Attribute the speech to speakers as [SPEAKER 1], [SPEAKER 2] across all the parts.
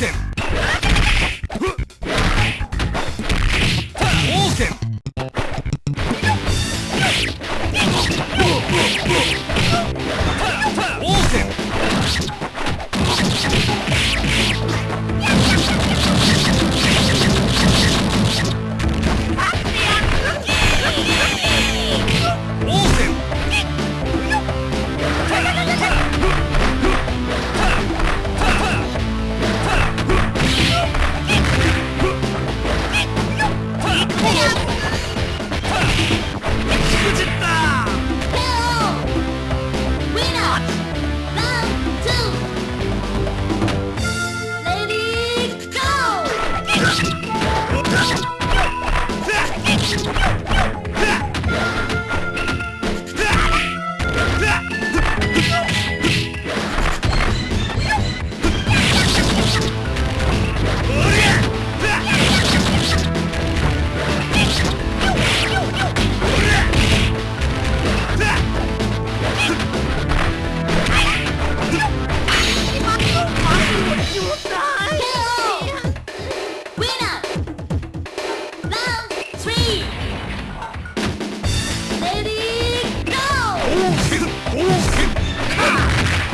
[SPEAKER 1] him!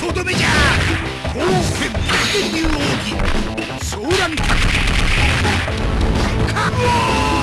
[SPEAKER 1] とどめじゃ冒険ーン